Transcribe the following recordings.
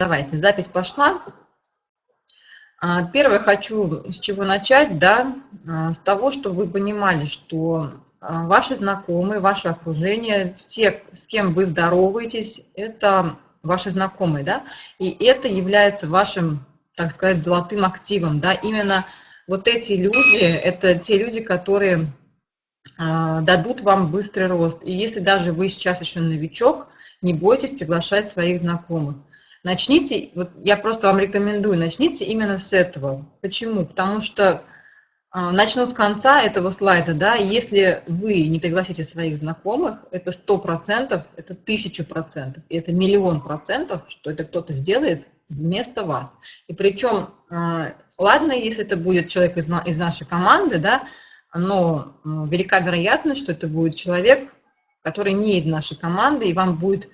давайте, запись пошла. А, первое хочу с чего начать, да, а, с того, чтобы вы понимали, что а, ваши знакомые, ваше окружение, все, с кем вы здороваетесь, это ваши знакомые, да, и это является вашим, так сказать, золотым активом, да, именно вот эти люди, это те люди, которые дадут вам быстрый рост. И если даже вы сейчас еще новичок, не бойтесь приглашать своих знакомых. Начните, вот я просто вам рекомендую, начните именно с этого. Почему? Потому что э, начну с конца этого слайда, да, если вы не пригласите своих знакомых, это сто процентов, это тысячу процентов, и это миллион процентов, что это кто-то сделает вместо вас. И причем, э, ладно, если это будет человек из, из нашей команды, да, но велика вероятность, что это будет человек, который не из нашей команды, и вам будет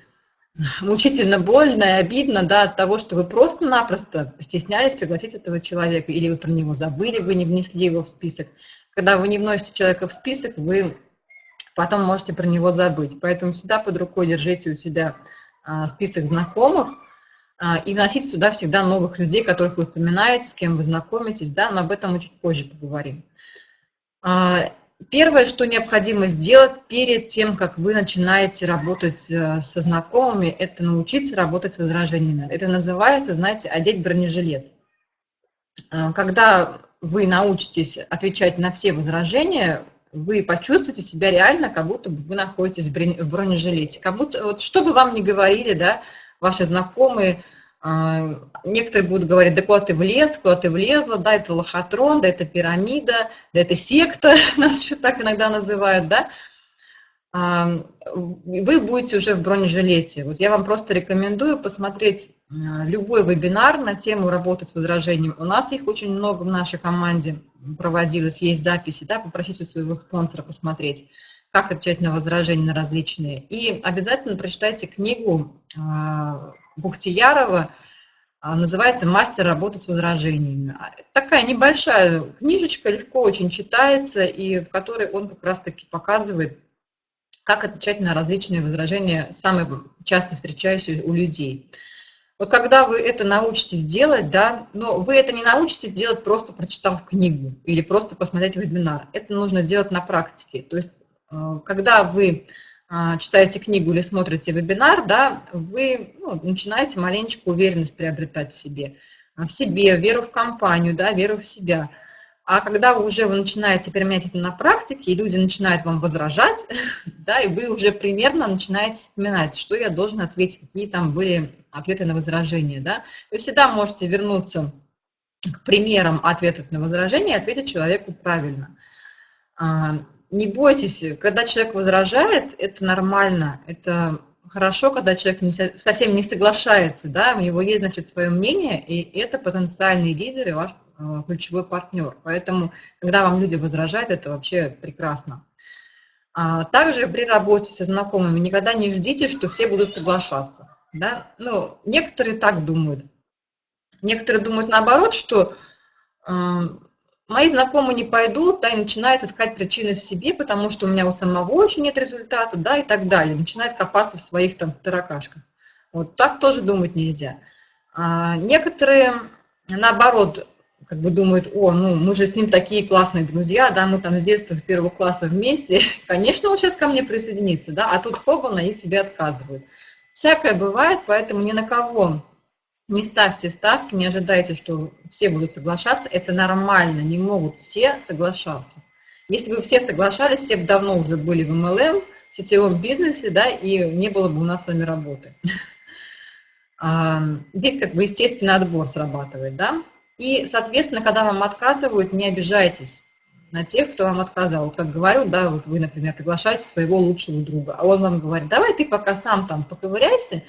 мучительно больно и обидно да, от того, что вы просто-напросто стеснялись пригласить этого человека, или вы про него забыли, вы не внесли его в список. Когда вы не вносите человека в список, вы потом можете про него забыть. Поэтому всегда под рукой держите у себя а, список знакомых а, и вносите сюда всегда новых людей, которых вы вспоминаете, с кем вы знакомитесь, да, но об этом мы чуть позже поговорим. А, Первое, что необходимо сделать перед тем, как вы начинаете работать э, со знакомыми, это научиться работать с возражениями. Это называется, знаете, одеть бронежилет. Э, когда вы научитесь отвечать на все возражения, вы почувствуете себя реально, как будто вы находитесь в бронежилете. Как будто, вот, что бы вам ни говорили, да, ваши знакомые, некоторые будут говорить, да куда ты влез, куда ты влезла, да, это лохотрон, да, это пирамида, да, это секта, нас еще так иногда называют, да. А, вы будете уже в бронежилете. Вот я вам просто рекомендую посмотреть а, любой вебинар на тему работы с возражением. У нас их очень много в нашей команде проводилось, есть записи, да, попросите у своего спонсора посмотреть, как отвечать на возражения на различные. И обязательно прочитайте книгу Бухтиярова, а, называется «Мастер работы с возражениями». А, такая небольшая книжечка, легко очень читается, и в которой он как раз-таки показывает, как отвечать на различные возражения, самые часто встречающиеся у людей. Вот когда вы это научитесь делать, да, но вы это не научитесь делать просто прочитав книгу или просто посмотреть вебинар. Это нужно делать на практике. То есть, э, когда вы а, читаете книгу или смотрите вебинар, да, вы ну, начинаете маленечко уверенность приобретать в себе, в себе, веру в компанию, да, веру в себя. А когда вы уже начинаете применять это на практике, и люди начинают вам возражать, да, и вы уже примерно начинаете вспоминать, что я должен ответить, какие там были ответы на возражения, да. Вы всегда можете вернуться к примерам ответов на возражения и ответить человеку правильно. Не бойтесь, когда человек возражает, это нормально, это хорошо, когда человек не, совсем не соглашается, да, у него есть, значит, свое мнение, и это потенциальный лидер и ваш э, ключевой партнер. Поэтому, когда вам люди возражают, это вообще прекрасно. А также при работе со знакомыми никогда не ждите, что все будут соглашаться. Да? Ну, некоторые так думают. Некоторые думают наоборот, что э, мои знакомые не пойдут, да, и начинают искать причины в себе, потому что у меня у самого еще нет результата, да, и так далее. Начинают копаться в своих там таракашках. Вот так тоже думать нельзя. А некоторые, наоборот, как бы думают, о, ну, мы же с ним такие классные друзья, да, мы там с детства, с первого класса вместе, конечно, он сейчас ко мне присоединится, да, а тут хобана и тебе отказывают. Всякое бывает, поэтому ни на кого не ставьте ставки, не ожидайте, что все будут соглашаться. Это нормально, не могут все соглашаться. Если бы все соглашались, все бы давно уже были в MLM, в сетевом бизнесе, да, и не было бы у нас с вами работы. А, здесь как бы естественный отбор срабатывает, да. И, соответственно, когда вам отказывают, не обижайтесь на тех, кто вам отказал. Вот как говорю, да, вот вы, например, приглашаете своего лучшего друга, а он вам говорит, давай ты пока сам там поковыряйся,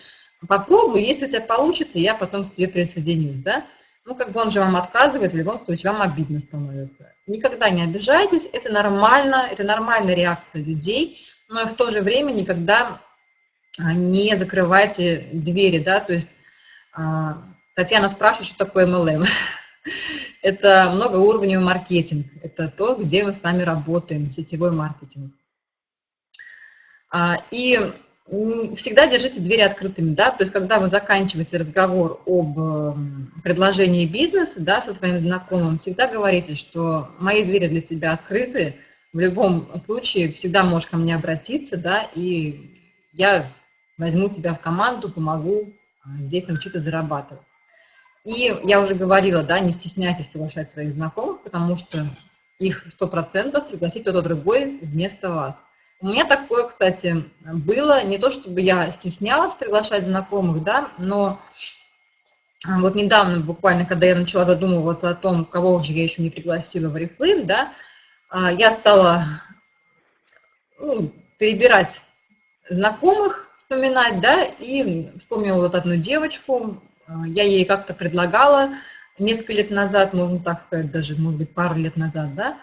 попробуй, если у тебя получится, я потом к тебе присоединюсь, да. Ну, как бы он же вам отказывает, в любом случае вам обидно становится. Никогда не обижайтесь, это нормально, это нормальная реакция людей, но в то же время никогда а, не закрывайте двери, да, то есть а, Татьяна спрашивает, что такое MLM. Это многоуровневый маркетинг, это то, где мы с вами работаем, сетевой маркетинг. А, и всегда держите двери открытыми, да, то есть когда вы заканчиваете разговор об эм, предложении бизнеса, да, со своим знакомым, всегда говорите, что мои двери для тебя открыты, в любом случае всегда можешь ко мне обратиться, да, и я возьму тебя в команду, помогу а, здесь научиться зарабатывать. И я уже говорила, да, не стесняйтесь приглашать своих знакомых, потому что их 100% пригласить кто-то другой вместо вас. У меня такое, кстати, было, не то чтобы я стеснялась приглашать знакомых, да, но а, вот недавно, буквально, когда я начала задумываться о том, кого же я еще не пригласила в Oriflame, да, а, я стала ну, перебирать знакомых, вспоминать, да, и вспомнила вот одну девочку, а, я ей как-то предлагала несколько лет назад, можно так сказать, даже, может быть, пару лет назад, да,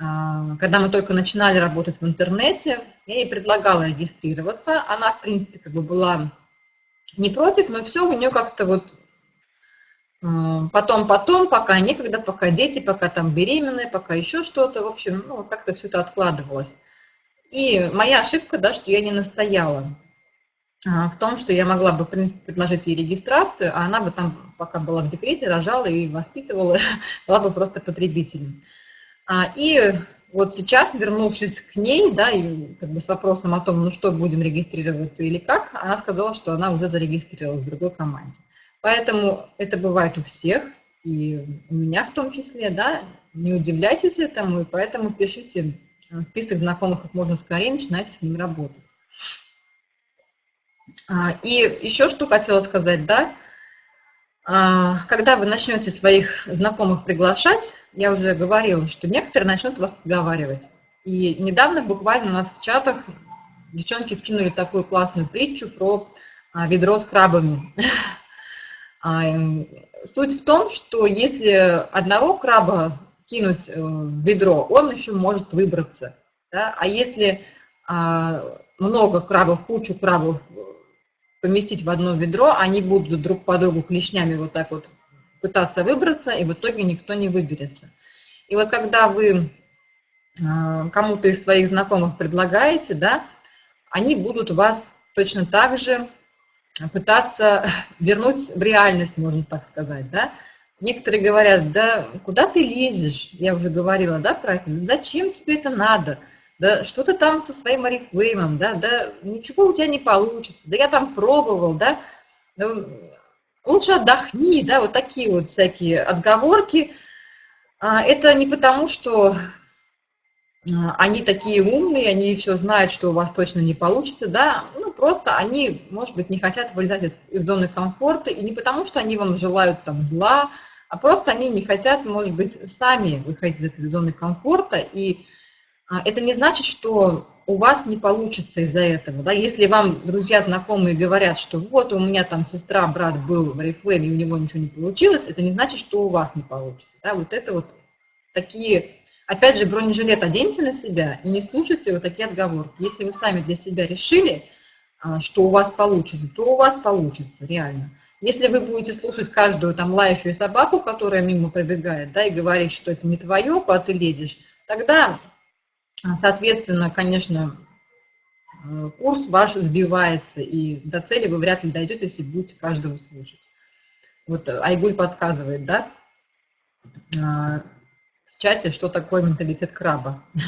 когда мы только начинали работать в интернете, я ей предлагала регистрироваться. Она, в принципе, как бы была не против, но все у нее как-то вот потом-потом, пока некогда, пока дети, пока там беременные, пока еще что-то, в общем, ну, как-то все это откладывалось. И моя ошибка, да, что я не настояла а, в том, что я могла бы, в принципе, предложить ей регистрацию, а она бы там, пока была в декрете, рожала и воспитывала, была бы просто потребителем. А, и вот сейчас, вернувшись к ней, да, и как бы с вопросом о том, ну что, будем регистрироваться или как, она сказала, что она уже зарегистрировалась в другой команде. Поэтому это бывает у всех, и у меня в том числе, да, не удивляйтесь этому, и поэтому пишите в список знакомых как можно скорее, начинайте с ним работать. А, и еще что хотела сказать, да, когда вы начнете своих знакомых приглашать, я уже говорила, что некоторые начнут вас отговаривать. И недавно буквально у нас в чатах девчонки скинули такую классную притчу про а, ведро с крабами. А, суть в том, что если одного краба кинуть э, в ведро, он еще может выбраться. Да? А если много крабов, кучу крабов поместить в одно ведро, они будут друг по другу клешнями вот так вот пытаться выбраться, и в итоге никто не выберется. И вот когда вы а, кому-то из своих знакомых предлагаете, да, они будут вас точно так же пытаться вернуть в реальность, можно так сказать, да. Некоторые говорят, да куда ты лезешь, я уже говорила, да, про это, зачем тебе это надо, да что ты там со своим орифлеймом, да, да ничего у тебя не получится, да я там пробовал, да, да лучше отдохни, да, вот такие вот всякие отговорки. А, это не потому, что а, они такие умные, они все знают, что у вас точно не получится, да, ну, просто они, может быть, не хотят вылезать из, из зоны комфорта, и не потому, что они вам желают там зла, а просто они не хотят, может быть, сами выходить из зоны комфорта, и это не значит, что у вас не получится из-за этого. Да? Если вам друзья, знакомые говорят, что вот у меня там сестра, брат был в Oriflame, и у него ничего не получилось, это не значит, что у вас не получится. Да? Вот это вот такие, опять же, бронежилет оденьте на себя и не слушайте вот такие отговорки. Если вы сами для себя решили, а, что у вас получится, то у вас получится, реально. Если вы будете слушать каждую там лающую собаку, которая мимо пробегает, да, и говорить, что это не твое, куда ты лезешь, тогда а, соответственно, конечно, э, курс ваш сбивается, и до цели вы вряд ли дойдете, если будете каждого слушать. Вот Айгуль подсказывает, да, а, в чате, что такое менталитет краба.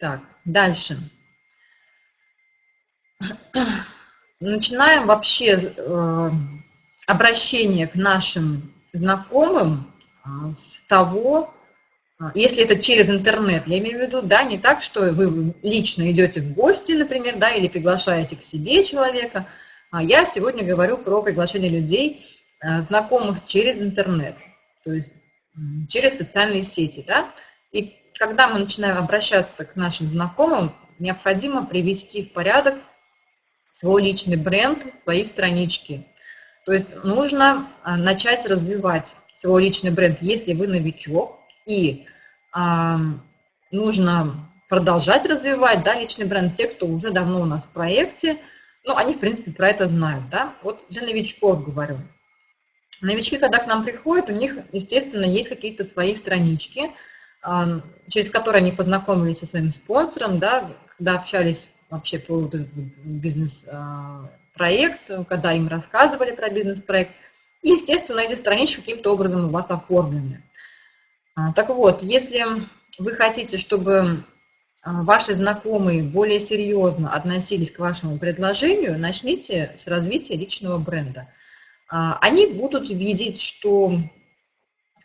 Так, дальше. Начинаем вообще э, обращение к нашим знакомым а, с того, а, если это через интернет, я имею в виду, да, не так, что вы лично идете в гости, например, да, или приглашаете к себе человека. А я сегодня говорю про приглашение людей, а, знакомых через интернет, то есть через социальные сети, да. И когда мы начинаем обращаться к нашим знакомым, необходимо привести в порядок свой личный бренд, свои странички. То есть нужно а, начать развивать свой личный бренд, если вы новичок, и а, нужно продолжать развивать да, личный бренд. Те, кто уже давно у нас в проекте, ну, они, в принципе, про это знают. Да? Вот для новичков говорю. Новички, когда к нам приходят, у них, естественно, есть какие-то свои странички, через которые они познакомились со своим спонсором, да, когда общались вообще по вот бизнес-проект, когда им рассказывали про бизнес-проект. И, естественно, эти странички каким-то образом у вас оформлены. А, так вот, если вы хотите, чтобы а, ваши знакомые более серьезно относились к вашему предложению, начните с развития личного бренда. А, они будут видеть, что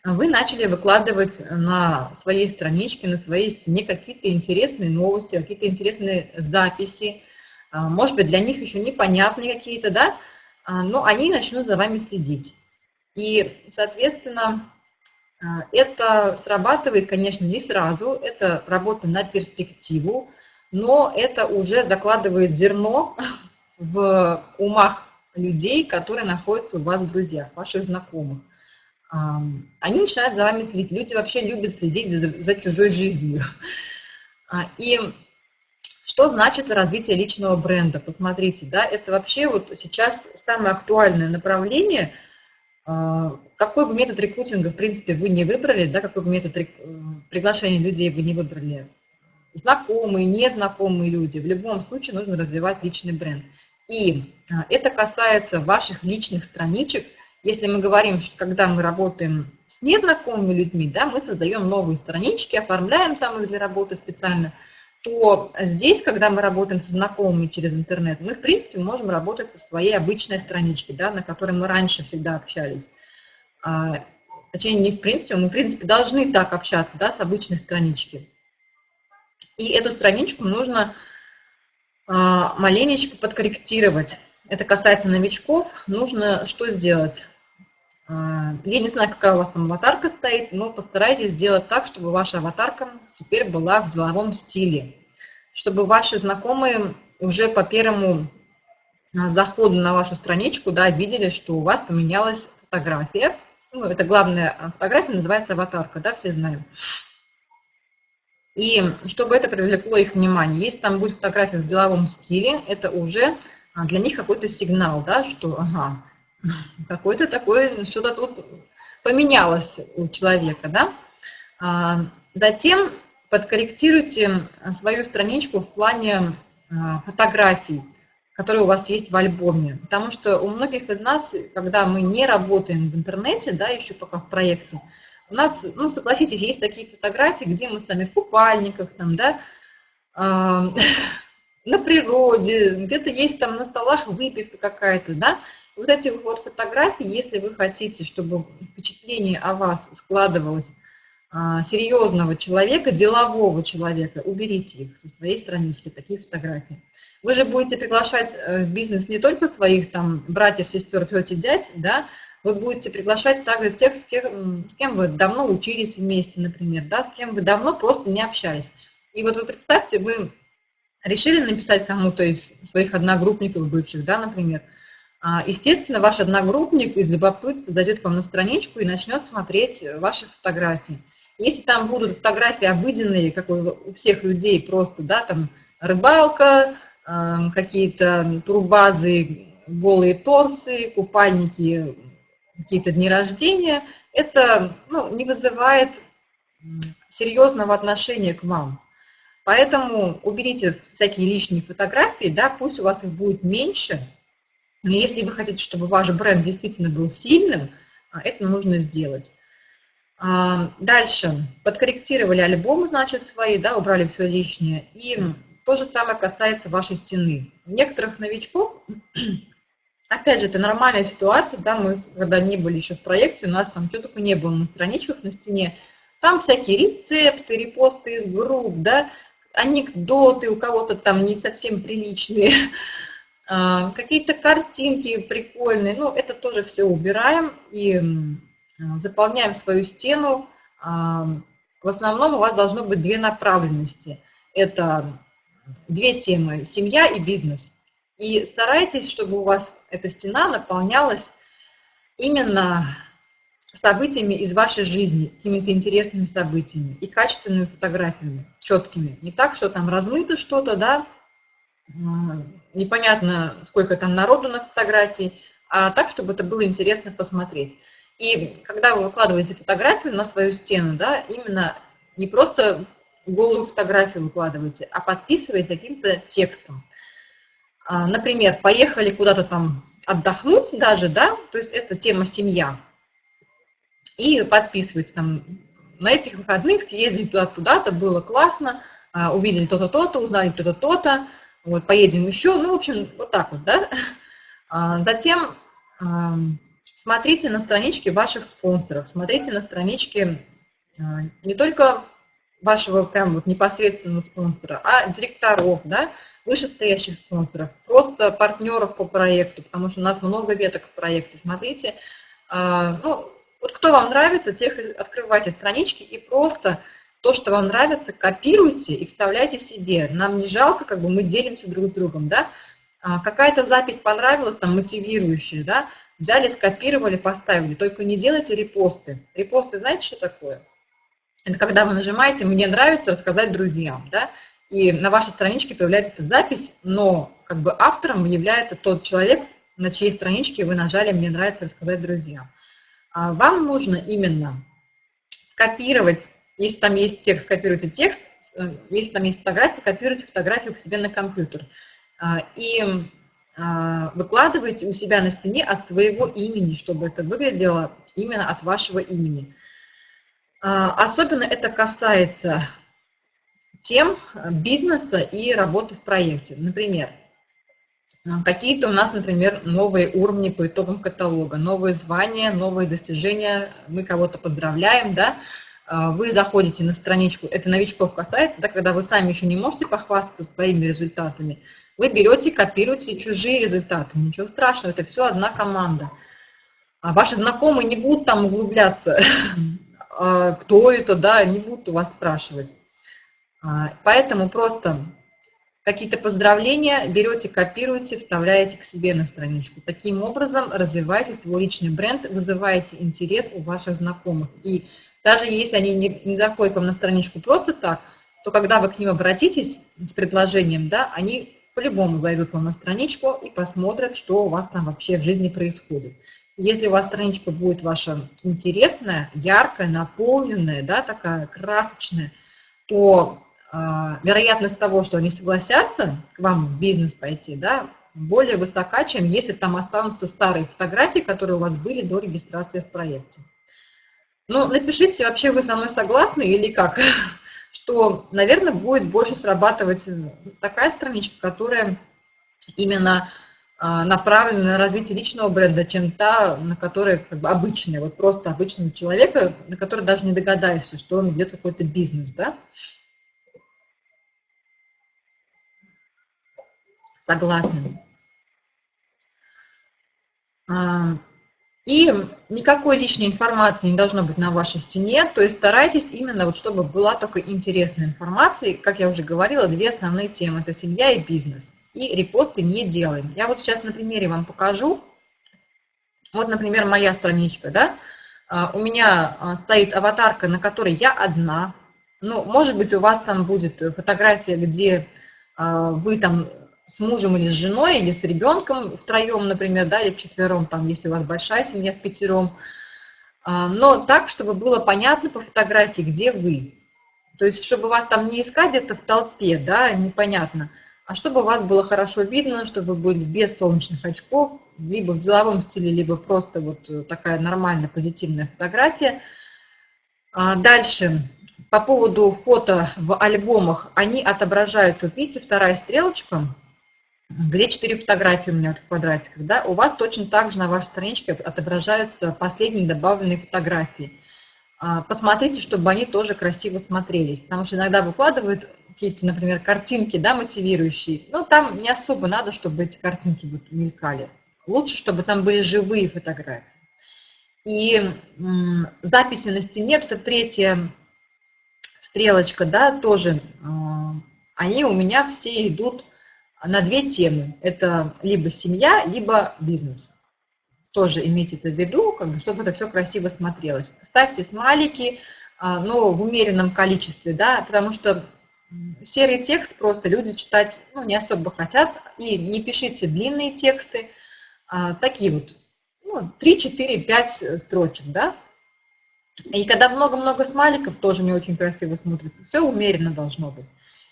вы начали выкладывать на своей страничке, на своей стене какие-то интересные новости, какие-то интересные записи, может быть, для них еще непонятные какие-то, да, но они начнут за вами следить. И, соответственно, это срабатывает, конечно, не сразу, это работа на перспективу, но это уже закладывает зерно в умах людей, которые находятся у вас в друзьях, ваших знакомых. Они начинают за вами следить. Люди вообще любят следить за, чужой жизнью. А, и что значит развитие личного бренда? Посмотрите, да, это вообще вот сейчас самое актуальное направление – а, какой бы метод рекрутинга, в принципе, вы не выбрали, да, какой бы метод приглашения людей вы не выбрали, знакомые, незнакомые люди, в любом случае нужно развивать личный бренд. И а, это касается ваших личных страничек. Если мы говорим, что когда мы работаем с незнакомыми людьми, да, мы создаем новые странички, оформляем там их для работы специально – то здесь, когда мы работаем со знакомыми через интернет, мы, в принципе, можем работать со своей обычной страничкой, да, на которой мы раньше всегда общались. А, точнее, не в принципе, мы, в принципе, должны так общаться, да, с обычной странички. И эту страничку нужно а, маленечко подкорректировать. Это касается новичков. Нужно что сделать? А, я не знаю, какая у вас там аватарка стоит, но постарайтесь сделать так, чтобы ваша аватарка теперь была в деловом стиле. Чтобы ваши знакомые уже по первому а, заходу на вашу страничку да, видели, что у вас поменялась фотография. Ну, это главная фотография, называется аватарка, да, все знаем. И чтобы это привлекло их внимание. Если там будет фотография в деловом стиле, это уже а, для них какой-то сигнал, да, что ага, какой-то такой, что-то тут поменялось у человека, да. А, затем подкорректируйте свою страничку в плане а, фотографий, которые у вас есть в альбоме. Потому что у многих из нас, когда мы не работаем в интернете, да, еще пока в проекте, у нас, ну, согласитесь, есть такие фотографии, где мы сами в купальниках, там, да, а, на природе, где-то есть там на столах выпивка какая-то, да, вот эти вот фотографии, если вы хотите, чтобы впечатление о вас складывалось а, серьезного человека, делового человека, уберите их со своей странички, такие фотографии. Вы же будете приглашать э, в бизнес не только своих там братьев, сестер, тети, дядь, да, вы будете приглашать также тех, с кем, с кем вы давно учились вместе, например, да, с кем вы давно просто не общались. И вот вы представьте, вы решили написать кому-то из своих одногруппников бывших, да, например, естественно, ваш одногруппник из любопытства зайдет к вам на страничку и начнет смотреть ваши фотографии. Если там будут фотографии обыденные, как у всех людей, просто, да, там рыбалка, а, какие-то турбазы, голые торсы, купальники, какие-то дни рождения, это ну, не вызывает серьезного отношения к вам. Поэтому уберите всякие лишние фотографии, да, пусть у вас их будет меньше, но если вы хотите, чтобы ваш бренд действительно был сильным, а, это нужно сделать. А, дальше. Подкорректировали альбомы, значит, свои, да, убрали все лишнее. И то же самое касается вашей стены. Некоторых новичков, опять же, это нормальная ситуация, да, мы когда не были еще в проекте, у нас там что только не было на страничках на стене, там всякие рецепты, репосты из групп, да, анекдоты у кого-то там не совсем приличные, какие-то картинки прикольные, ну, это тоже все убираем и заполняем свою стену. А, в основном у вас должно быть две направленности. Это две темы – семья и бизнес. И старайтесь, чтобы у вас эта стена наполнялась именно событиями из вашей жизни, какими-то интересными событиями и качественными фотографиями, четкими. Не так, что там размыто что-то, да, непонятно, сколько там народу на фотографии, а так, чтобы это было интересно посмотреть. И когда вы выкладываете фотографию на свою стену, да, именно не просто голую фотографию выкладываете, а подписываете каким-то текстом. А, например, поехали куда-то там отдохнуть даже, да, то есть это тема семья. И подписывайте там, на этих выходных съездили туда-туда-то, было классно, а, увидели то-то, то-то, узнали то-то, то-то, вот, поедем еще, ну, в общем, вот так вот, да. А, затем смотрите на странички ваших спонсоров, смотрите на странички не только вашего прям вот непосредственного спонсора, а директоров, да, вышестоящих спонсоров, просто партнеров по проекту, потому что у нас много веток в проекте. Смотрите, а, ну, вот кто вам нравится, тех открывайте странички и просто то, что вам нравится, копируйте и вставляйте себе. Нам не жалко, как бы мы делимся друг с другом, да. А, какая-то запись понравилась, там, мотивирующая, да, взяли, скопировали, поставили. Только не делайте репосты. Репосты, знаете, что такое? Это когда вы нажимаете «Мне нравится рассказать друзьям», да, и на вашей страничке появляется эта запись, но как бы автором является тот человек, на чьей страничке вы нажали «Мне нравится рассказать друзьям». А вам нужно именно скопировать, если там есть текст, копируйте текст, э, если там есть фотография, копируйте фотографию к себе на компьютер. А, и а, выкладывайте у себя на стене от своего имени, чтобы это выглядело именно от вашего имени. А, особенно это касается тем бизнеса и работы в проекте. Например, какие-то у нас, например, новые уровни по итогам каталога, новые звания, новые достижения, мы кого-то поздравляем, да, вы заходите на страничку, это новичков касается, да, когда вы сами еще не можете похвастаться своими результатами, вы берете, копируете чужие результаты, ничего страшного, это все одна команда. А ваши знакомые не будут там углубляться А, кто это, да, не будут у вас спрашивать. А, поэтому просто какие-то поздравления берете, копируете, вставляете к себе на страничку. Таким образом развиваете свой личный бренд, вызываете интерес у ваших знакомых. И даже если они не, не заходят вам на страничку просто так, то когда вы к ним обратитесь с предложением, да, они по-любому зайдут вам на страничку и посмотрят, что у вас там вообще в жизни происходит. Если у вас страничка будет ваша интересная, яркая, наполненная, да, такая красочная, то вероятность того, что они согласятся к вам в бизнес пойти, да, более высока, чем если там останутся старые фотографии, которые у вас были до регистрации в проекте. Ну, напишите, вообще вы со мной согласны или как? Что, наверное, будет больше срабатывать такая страничка, которая именно а, направлена на развитие личного бренда, чем та, на которой как бы обычная, вот просто обычного человека, на который даже не догадаешься, что он ведет какой-то бизнес, да? Согласна. А, и никакой лишней информации не должно быть на вашей стене, то есть старайтесь именно, вот, чтобы была только интересная информация. Как я уже говорила, две основные темы – это семья и бизнес и репосты не делаем. Я вот сейчас на примере вам покажу. Вот, например, моя страничка, да, а, у меня а, стоит аватарка, на которой я одна. Ну, может быть, у вас там будет фотография, где вы там с мужем или с женой, или с ребенком втроем, например, да, или вчетвером, там, если у вас большая семья, в пятером. Но так, чтобы было понятно по фотографии, где вы. То есть, чтобы вас там не искать где-то в толпе, да, непонятно а чтобы вас было хорошо видно, чтобы вы были без солнечных очков, либо в деловом стиле, либо просто вот такая нормальная позитивная фотография. А дальше, по поводу фото в альбомах, они отображаются, вот видите, вторая стрелочка, где четыре фотографии у меня вот в квадратиках, да, у вас точно так же на вашей страничке отображаются последние добавленные фотографии. А, посмотрите, чтобы они тоже красиво смотрелись, потому что иногда выкладывают какие-то, например, картинки, да, мотивирующие, но там не особо надо, чтобы эти картинки вот мелькали. Лучше, чтобы там были живые фотографии. И записи на стене, это третья стрелочка, да, тоже, а, они у меня все идут на две темы. Это либо семья, либо бизнес. Тоже имейте это в виду, как бы, чтобы это все красиво смотрелось. Ставьте смайлики, а, но в умеренном количестве, да, потому что серый текст просто люди читать ну, не особо хотят. И не пишите длинные тексты, а, такие вот, ну, 3, 4, 5 строчек, да. И когда много-много смайликов, тоже не очень красиво смотрится. Все умеренно должно быть.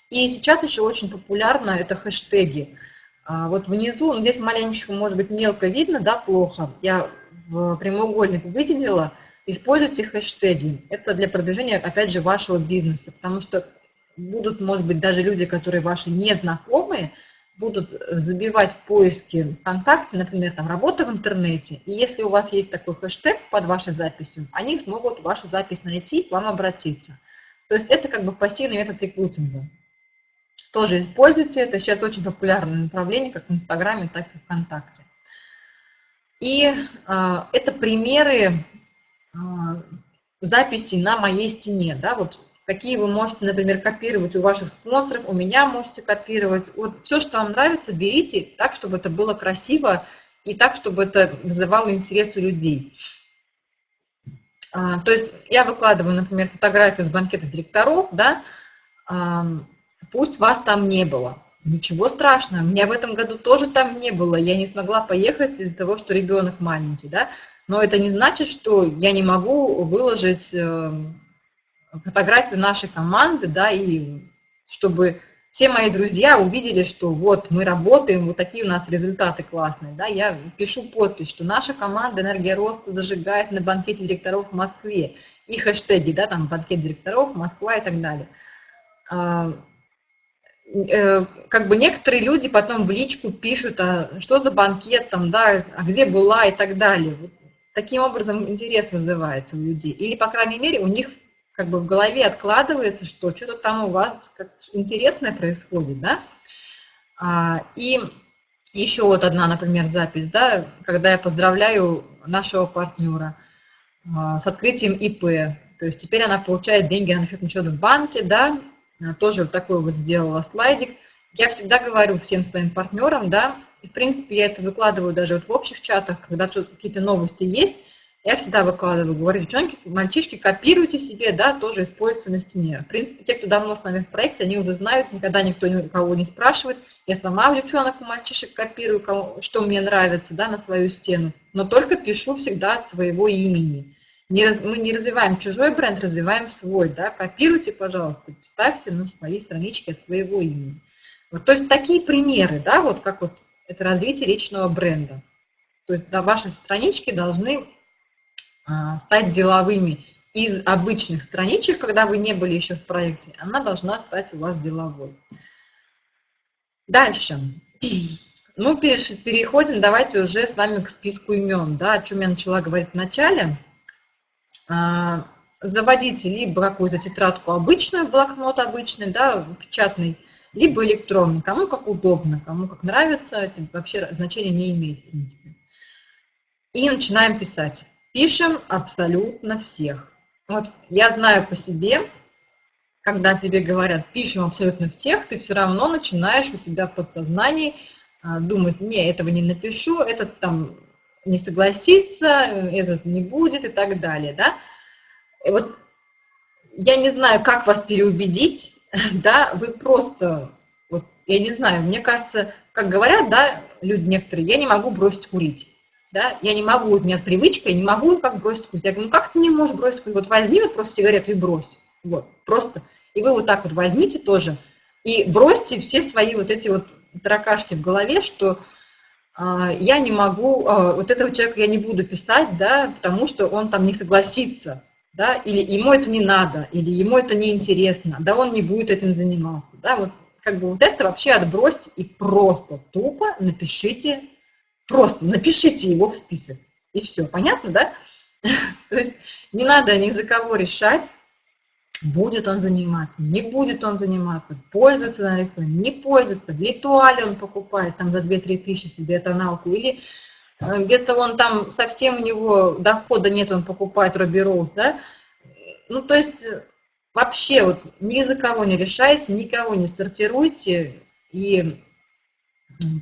И сейчас еще очень популярно это хэштеги. А, вот внизу, ну, здесь маленечко, может быть, мелко видно, да, плохо. Я в прямоугольник выделила. Используйте хэштеги. Это для продвижения, опять же, вашего бизнеса. Потому что будут, может быть, даже люди, которые ваши незнакомые, будут забивать в поиске ВКонтакте, например, там работа в интернете, и если у вас есть такой хэштег под вашей записью, они смогут вашу запись найти, к вам обратиться. То есть это как бы пассивный метод рекрутинга. Тоже используйте, это сейчас очень популярное направление, как в Инстаграме, так и ВКонтакте. И э, это примеры э, записей на моей стене, да, вот какие вы можете, например, копировать у ваших спонсоров, у меня можете копировать. Вот все, что вам нравится, берите так, чтобы это было красиво и так, чтобы это вызывало интерес у людей. А, то есть я выкладываю, например, фотографию с банкета директоров, да, пусть вас там не было. Ничего страшного, меня в этом году тоже там не было, я не смогла поехать из-за того, что ребенок маленький, да, но это не значит, что я не могу выложить эм, фотографию нашей команды, да, и чтобы все мои друзья увидели, что вот мы работаем, вот такие у нас результаты классные, да, я пишу подпись, что наша команда «Энергия роста» зажигает на банкете директоров в Москве, и хэштеги, да, там банкет директоров, Москва и так далее. Э, как бы некоторые люди потом в личку пишут, а что за банкет там, да, а где была и так далее. Вот таким образом интерес вызывается у людей. Или, по крайней мере, у них как бы в голове откладывается, что что-то там у вас интересное происходит, да. А, и еще вот одна, например, запись, да, когда я поздравляю нашего партнера а, с открытием ИП, то есть теперь она получает деньги на счетный счет в банке, да, тоже вот такой вот сделала слайдик. Я всегда говорю всем своим партнерам, да, и в принципе я это выкладываю даже вот в общих чатах, когда какие-то новости есть, я всегда выкладываю, говорю, девчонки, мальчишки, копируйте себе, да, тоже используйте на стене. В принципе, те, кто давно с нами в проекте, они уже знают, никогда никто никого не спрашивает. Я сама у девчонок, у мальчишек копирую, кому, что мне нравится, да, на свою стену, но только пишу всегда от своего имени. Не раз, мы не развиваем чужой бренд, развиваем свой, да, копируйте, пожалуйста, ставьте на свои странички от своего имени. Вот, то есть такие примеры, да, вот как вот это развитие личного бренда. То есть да, ваши странички должны а, стать деловыми из обычных страничек, когда вы не были еще в проекте, она должна стать у вас деловой. Дальше. Ну, переходим, давайте уже с вами к списку имен, да, о чем я начала говорить в начале. А, заводите либо какую-то тетрадку обычную, блокнот обычный, да, печатный, либо электронный, кому как удобно, кому как нравится, это вообще значения не имеет, в принципе. И начинаем писать. Пишем абсолютно всех. Вот я знаю по себе, когда тебе говорят, пишем абсолютно всех, ты все равно начинаешь у себя в подсознании а, думать, не, этого не напишу, этот там не согласится, этот не будет и так далее, да. И вот я не знаю, как вас переубедить, да, вы просто, вот, я не знаю, мне кажется, как говорят, да, люди некоторые, я не могу бросить курить да, я не могу, у меня привычка, я не могу как бросить курить. Я говорю, ну как ты не можешь бросить курить? Вот возьми вот просто сигарету и брось. Вот, просто. И вы вот так вот возьмите тоже и бросьте все свои вот эти вот таракашки в голове, что я не могу, а, вот этого человека я не буду писать, да, потому что он там не согласится, да, или ему это не надо, или ему это не интересно, да, он не будет этим заниматься, да, вот как бы вот это вообще отбросьте и просто тупо напишите Просто напишите его в список, и все. Понятно, да? То есть не надо ни за кого решать, будет он заниматься, не будет он заниматься, пользуется на рекламе, не пользуется, в ритуале он покупает там за 2-3 тысячи себе тоналку, или э, где-то он там совсем у него дохода нет, он покупает Робби Роуз, да? Ну, то есть вообще вот ни за кого не решайте, никого не сортируйте, и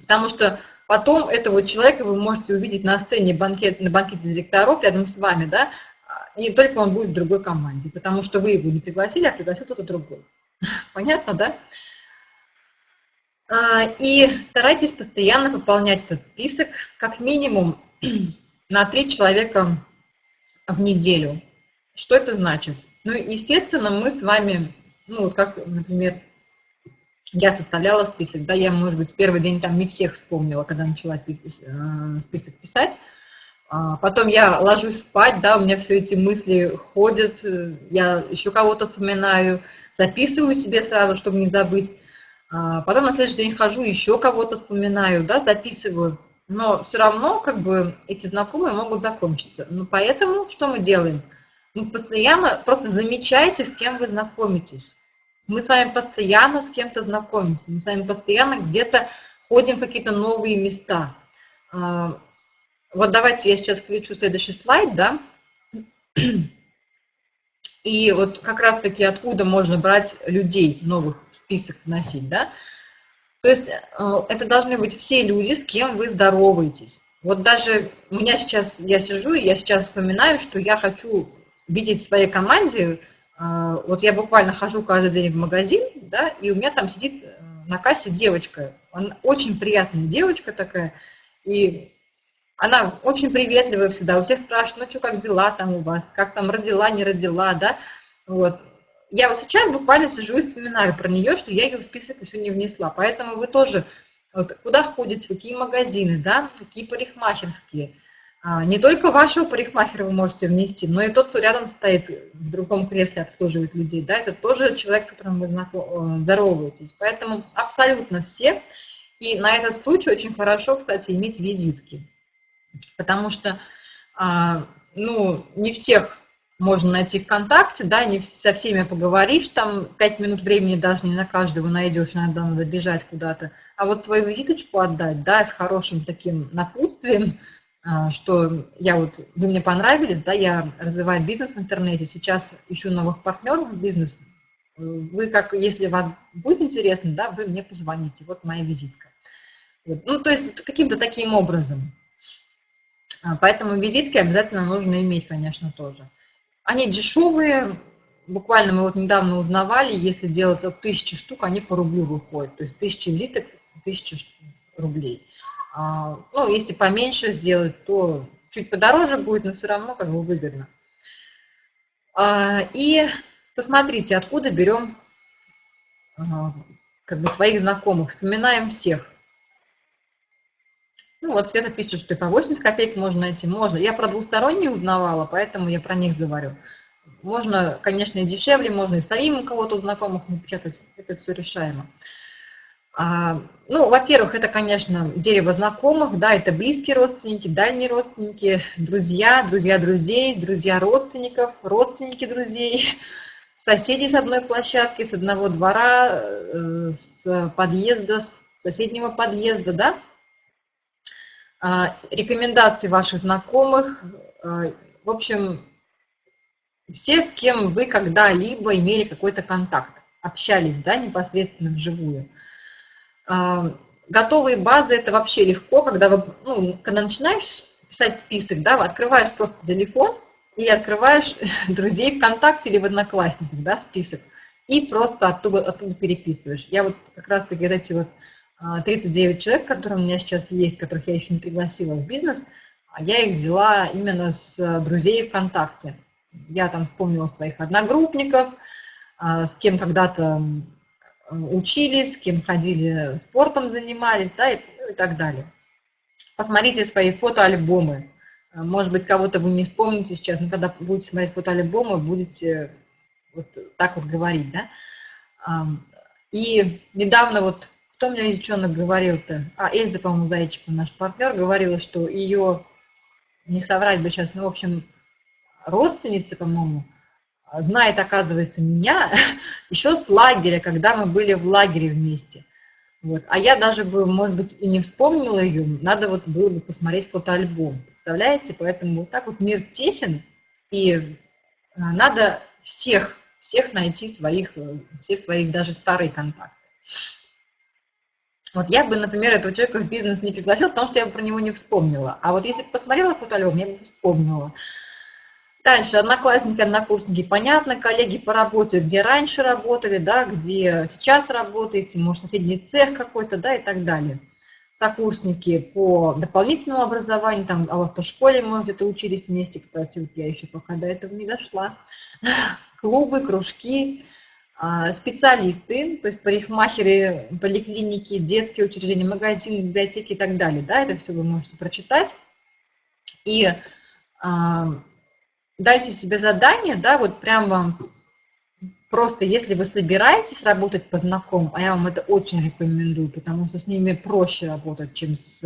потому что Потом этого человека вы можете увидеть на сцене банкет, на банкете директоров рядом с вами, да, и только он будет в другой команде, потому что вы его не пригласили, а пригласил кто-то другой. Понятно, да? А, и старайтесь постоянно пополнять этот список, как минимум на три человека в неделю. Что это значит? Ну, естественно, мы с вами, ну, вот как, например, я составляла список, да, я, может быть, в первый день там не всех вспомнила, когда начала э, список писать, потом я ложусь спать, да, у меня все эти мысли ходят, э, я еще кого-то вспоминаю, записываю себе сразу, чтобы не забыть. А потом на следующий день хожу, еще кого-то вспоминаю, да, записываю. Но все равно, как бы, эти знакомые могут закончиться. Ну, поэтому что мы делаем? Мы постоянно просто замечайте, с кем вы знакомитесь. Мы с вами постоянно с кем-то знакомимся, мы с вами постоянно где-то ходим в какие-то новые места. Вот давайте я сейчас включу следующий слайд, да. И вот как раз-таки откуда можно брать людей новых в список вносить, да. То есть э, это должны быть все люди, с кем вы здороваетесь. Вот даже у меня сейчас, я сижу, и я сейчас вспоминаю, что я хочу видеть в своей команде а, вот я буквально хожу каждый день в магазин, да, и у меня там сидит э, на кассе девочка. Она очень приятная девочка такая, и она очень приветливая всегда. У всех спрашивают, ну что, как дела там у вас, как там родила, не родила, да. Вот. Я вот сейчас буквально сижу и вспоминаю про нее, что я ее в список еще не внесла. Поэтому вы тоже, вот, куда ходите, какие магазины, да, какие парикмахерские – а, не только вашего парикмахера вы можете внести, но и тот, кто рядом стоит в другом кресле, обслуживает людей, да, это тоже человек, с которым вы э, здороваетесь. Поэтому абсолютно все. И на этот случай очень хорошо, кстати, иметь визитки. Потому что, а, ну, не всех можно найти ВКонтакте, да, не со всеми поговоришь, там пять минут времени даже не на каждого найдешь, иногда надо бежать куда-то. А вот свою визиточку отдать, да, с хорошим таким напутствием, а, что я вот, вы мне понравились, да, я развиваю бизнес в интернете, сейчас ищу новых партнеров в бизнес. Вы как, если вам будет интересно, да, вы мне позвоните, вот моя визитка. Ну, то есть каким-то таким образом. А, поэтому визитки обязательно нужно иметь, конечно, тоже. Они дешевые, буквально мы вот недавно узнавали, если делать тысячи штук, они по рублю выходят. То есть тысяча визиток, тысяча рублей. А, ну, если поменьше сделать, то чуть подороже будет, но все равно как бы выгодно. А, и посмотрите, откуда берем как бы своих знакомых, вспоминаем всех. Ну, вот Света пишет, что и по 80 копеек можно найти. Можно. Я про двусторонние узнавала, поэтому я про них говорю. Можно, конечно, и дешевле, можно и самим у кого-то знакомых напечатать. Это все решаемо. А, ну, во-первых, это, конечно, дерево знакомых, да, это близкие родственники, дальние родственники, друзья, друзья друзей, друзья родственников, родственники друзей, соседи с одной площадки, с одного двора, э, с подъезда, с соседнего подъезда, да, рекомендации ваших знакомых, а, в общем, все, с кем вы когда-либо имели какой-то контакт, общались, да, непосредственно вживую. А, готовые базы – это вообще легко, когда, вы, ну, когда начинаешь писать список, да, открываешь просто телефон или открываешь друзей ВКонтакте или в Одноклассниках, да, список, и просто оттуда, оттуда переписываешь. Я вот как раз-таки эти вот 39 а, человек, которые у меня сейчас есть, которых я еще не пригласила в бизнес, а я их взяла именно с друзей ВКонтакте. Я там вспомнила своих одногруппников, с кем когда-то учились, с кем ходили, спортом занимались, да, и, ну, и так далее. Посмотрите свои фотоальбомы. А, может быть, кого-то вы не вспомните сейчас, но когда будете смотреть фотоальбомы, будете вот так вот говорить, да. И недавно вот, кто мне из девчонок говорил-то? А, Эльза, по-моему, Зайчикова, наш партнер, говорила, что ее, не соврать бы сейчас, ну, в общем, родственница, по-моему, знает, оказывается, меня еще с лагеря, когда мы были в лагере вместе. Вот. А я даже бы, может быть, и не вспомнила ее, надо вот было бы посмотреть фотоальбом. Представляете? Поэтому вот так вот мир тесен, и а, надо всех, всех найти своих, все свои даже старые контакты. Вот я бы, например, этого человека в бизнес не пригласила, потому что я бы про него не вспомнила. А вот если бы посмотрела фотоальбом, я бы вспомнила. Дальше, одноклассники, однокурсники, понятно, коллеги по работе, где раньше работали, да, где сейчас работаете, может, соседний цех какой-то, да, и так далее. сокурсники по дополнительному образованию, там в автошколе мы где-то учились вместе, кстати, вот я еще пока до этого не дошла, клубы, кружки, а, специалисты, то есть парикмахеры, поликлиники, детские учреждения, магазины, библиотеки и так далее, да, это все вы можете прочитать. И а, дайте себе задание, да, вот прямо Просто если вы собираетесь работать под знакомым, а я вам это очень рекомендую, потому что с ними проще работать, чем с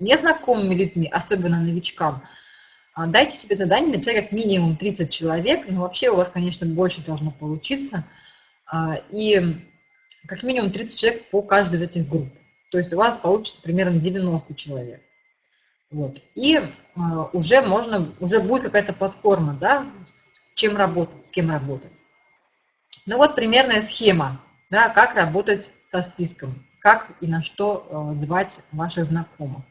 незнакомыми людьми, особенно новичкам, а, дайте себе задание написать как минимум 30 человек, но вообще у вас, конечно, больше должно получиться, а, и как минимум 30 человек по каждой из этих групп. То есть у вас получится примерно 90 человек. Вот. И а, уже можно, уже будет какая-то платформа, да, с чем работать, с кем работать. Ну вот примерная схема, да, как работать со списком, как и на что звать ваших знакомых.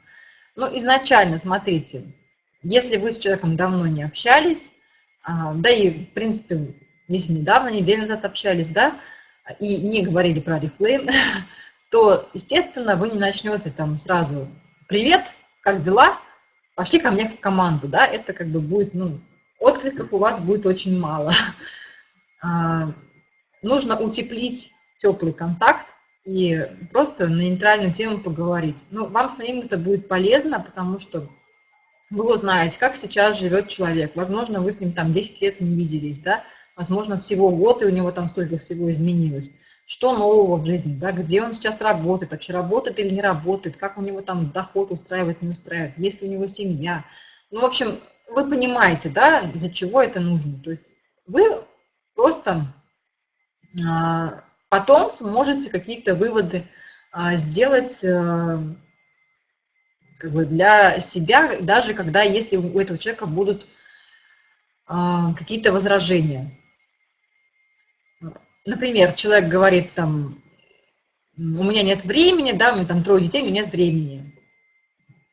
Ну, изначально, смотрите, если вы с человеком давно не общались, а, да и, в принципе, если недавно, неделю назад общались, да, и не говорили про рефлейм, то, естественно, вы не начнете там сразу «Привет, как дела? Пошли ко мне в команду», да, это как бы будет, ну, откликов у вас будет очень мало. А, нужно утеплить теплый контакт и просто на нейтральную тему поговорить. Ну, вам с ним это будет полезно, потому что вы узнаете, как сейчас живет человек. Возможно, вы с ним там 10 лет не виделись, да, возможно, всего год, и у него там столько всего изменилось. Что нового в жизни, да, где он сейчас работает, вообще работает или не работает, как у него там доход устраивает, не устраивает, есть ли у него семья. Ну, в общем, вы понимаете, да, для чего это нужно. То есть вы просто а, потом сможете какие-то выводы а, сделать э, как бы для себя, даже когда, если у этого человека будут а, какие-то возражения. Например, человек говорит там, у меня нет времени, да, у меня там трое детей, у меня нет времени.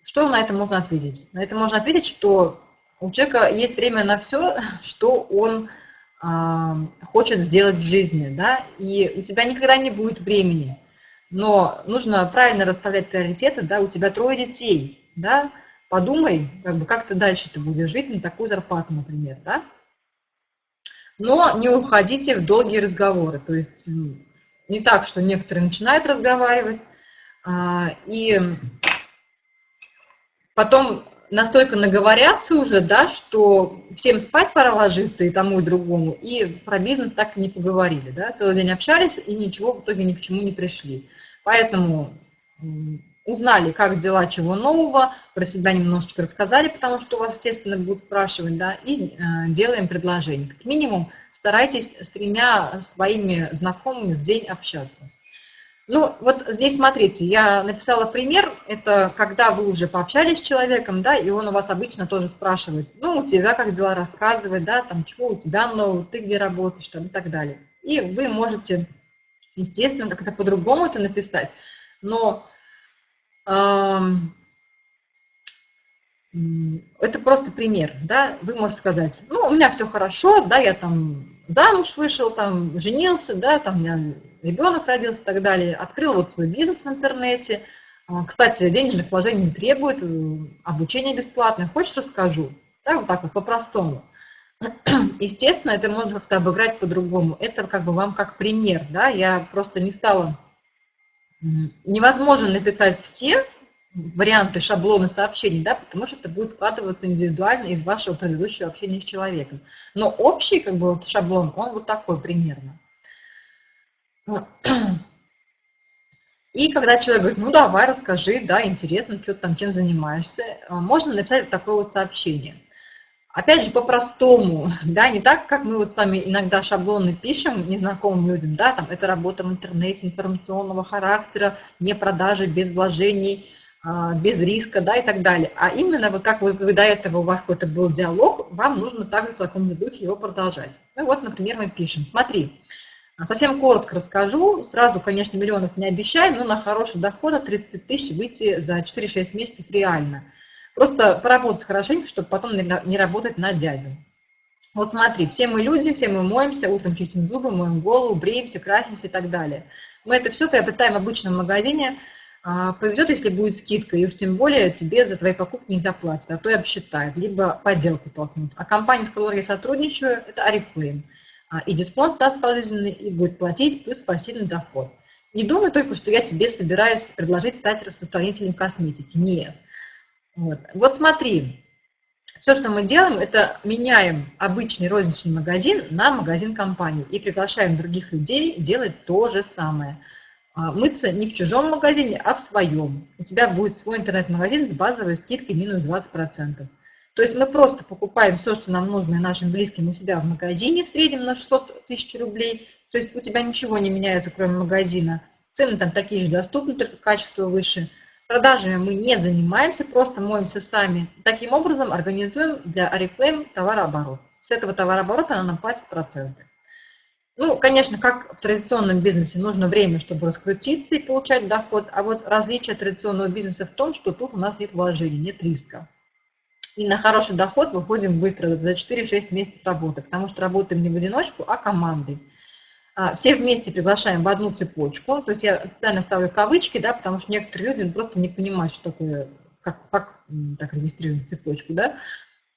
Что на это можно ответить? На это можно ответить, что у человека есть время на все, что он хочет сделать в жизни, да, и у тебя никогда не будет времени, но нужно правильно расставлять приоритеты, да, у тебя трое детей, да, подумай, как бы, как ты дальше ты будешь жить на такую зарплату, например, да, но не уходите в долгие разговоры, то есть не так, что некоторые начинают разговаривать, а, и потом настолько наговорятся уже, да, что всем спать пора ложиться и тому, и другому, и про бизнес так и не поговорили, да, целый день общались и ничего в итоге ни к чему не пришли. Поэтому узнали, как дела, чего нового, про себя немножечко рассказали, потому что у вас, естественно, будут спрашивать, да, и э, делаем предложение. Как минимум старайтесь с тремя своими знакомыми в день общаться. Ну, вот здесь смотрите, я написала пример, это когда вы уже пообщались с человеком, да, и он у вас обычно тоже спрашивает, ну, у тебя как дела? Рассказывать, да, там, чего у тебя нового, ты где работаешь, там, и так далее. И вы можете, естественно, как-то по-другому это написать, но эм, это просто пример, да, вы можете сказать, ну, у меня все хорошо, да, я там замуж вышел, там, женился, да, там, меня ребенок родился и так далее, открыл вот свой бизнес в интернете. А, кстати, денежных вложений не требует, э, обучение бесплатное. Хочешь, расскажу? Да, вот так вот, по-простому. Естественно, это можно как-то обыграть по-другому. Это как бы вам как пример, да, я просто не стала... Невозможно написать все варианты, шаблоны сообщений, да, потому что это будет складываться индивидуально из вашего предыдущего общения с человеком. Но общий как бы вот шаблон, он вот такой примерно. И когда человек говорит, ну давай, расскажи, да, интересно, что ты там, чем занимаешься, а, можно написать такое вот сообщение. Опять же, по-простому, да, не так, как мы вот с вами иногда шаблоны пишем незнакомым людям, да, там, это работа в интернете информационного характера, не продажи, без вложений, а, без риска, да, и так далее. А именно, вот как вы, вы до этого у вас какой-то был диалог, вам нужно также в таком же духе его продолжать. Ну вот, например, мы пишем, смотри, Совсем коротко расскажу. Сразу, конечно, миллионов не обещаю, но на хороший доход от 30 тысяч выйти за 4-6 месяцев реально. Просто поработать хорошенько, чтобы потом не работать на дядю. Вот смотри, все мы люди, все мы моемся, утром чистим зубы, моем голову, бреемся, красимся и так далее. Мы это все приобретаем в обычном магазине а, повезет, если будет скидка, и уж тем более тебе за твои покупки не заплатят, а то и обсчитают, либо подделку толкнут. А компания, с которой я сотрудничаю, это Oriflame. А, и дисконт даст положительный, и будет платить, плюс пассивный доход. Не думай только, что я тебе собираюсь предложить стать распространителем косметики. Нет. Вот, вот смотри, все, что мы делаем, это меняем обычный розничный магазин на магазин компании и приглашаем других людей делать то же самое. А, мыться не в чужом магазине, а в своем. У тебя будет свой интернет-магазин с базовой скидкой минус 20%. То есть мы просто покупаем все, что нам нужно нашим близким у себя в магазине в среднем на 600 тысяч рублей. То есть у тебя ничего не меняется, кроме магазина. Цены там такие же доступны, только качество выше. Продажами мы не занимаемся, просто моемся сами. Таким образом организуем для Oriflame товарооборот. С этого товарооборота она нам платит проценты. Ну, конечно, как в традиционном бизнесе, нужно время, чтобы раскрутиться и получать доход, а вот различие традиционного бизнеса в том, что тут у нас нет вложений, нет риска. И на хороший доход выходим быстро, за 4-6 месяцев работы, потому что работаем не в одиночку, а командой. А, все вместе приглашаем в одну цепочку, то есть я специально ставлю кавычки, да, потому что некоторые люди просто не понимают, что такое, как, как так регистрируем цепочку, да.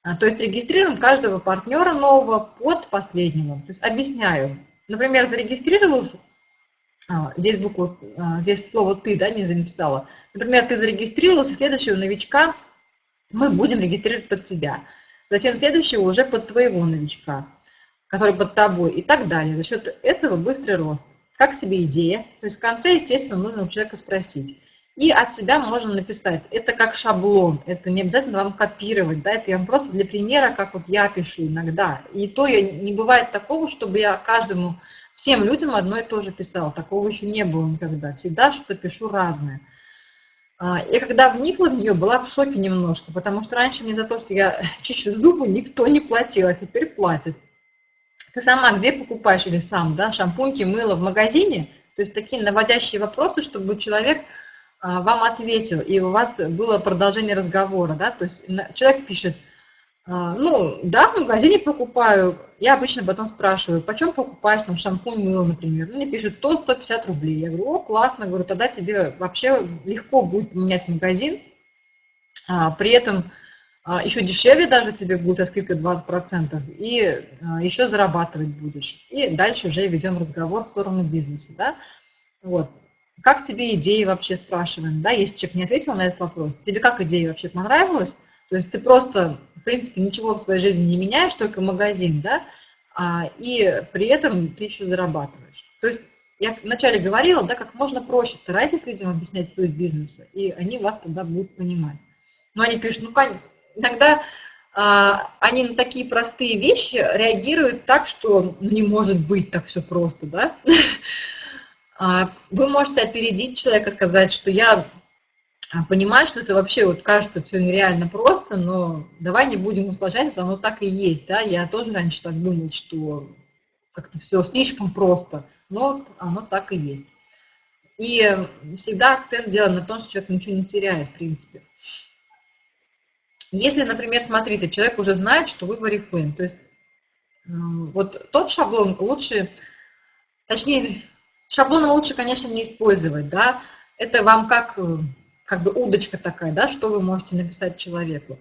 А, то есть регистрируем каждого партнера нового под последнего, то есть объясняю. Например, зарегистрировался, а, здесь букву, здесь слово «ты», да, не написала. Например, ты зарегистрировался, следующего новичка мы будем регистрировать под тебя. Затем следующего уже под твоего новичка, который под тобой и так далее. За счет этого быстрый рост. Как тебе идея? То есть в конце, естественно, нужно у человека спросить. И от себя можно написать. Это как шаблон, это не обязательно вам копировать, да, это я вам просто для примера, как вот я пишу иногда. И то я, не бывает такого, чтобы я каждому, всем людям одно и то же писала. Такого еще не было никогда. Всегда что-то пишу разное. А, и когда вникла в нее, была в шоке немножко, потому что раньше мне за то, что я чищу зубы, никто не платил, а теперь платит. Ты сама где покупаешь или сам, да, шампуньки, мыло в магазине? То есть такие наводящие вопросы, чтобы человек а, вам ответил, и у вас было продолжение разговора, да, то есть человек пишет, ну, да, в магазине покупаю. Я обычно потом спрашиваю, почем покупаешь там шампунь, мыло, например. Мне пишут 100-150 рублей. Я говорю, о, классно, говорю, тогда тебе вообще легко будет поменять магазин. А, при этом а, еще дешевле даже тебе будет со скидкой 20%, и а, еще зарабатывать будешь. И дальше уже ведем разговор в сторону бизнеса, да. Вот. Как тебе идеи вообще спрашиваем, да, если человек не ответил на этот вопрос, тебе как идея вообще понравилась? То есть ты просто, в принципе, ничего в своей жизни не меняешь, только магазин, да, а, и при этом ты еще зарабатываешь. То есть я вначале говорила, да, как можно проще старайтесь людям объяснять суть бизнеса, и они вас тогда будут понимать. Но они пишут, ну, иногда а, они на такие простые вещи реагируют так, что ну, не может быть так все просто, да. А, вы можете опередить человека, сказать, что я понимаю, что это вообще вот кажется все нереально просто, но давай не будем усложнять, это оно так и есть, да, я тоже раньше так думала, что как-то все слишком просто, но оно так и есть. И всегда акцент делаем на том, что человек ничего не теряет, в принципе. Если, например, смотрите, человек уже знает, что вы варифлейм, то есть вот тот шаблон лучше, точнее, шаблон лучше, конечно, не использовать, да, это вам как как бы удочка такая, да, что вы можете написать человеку.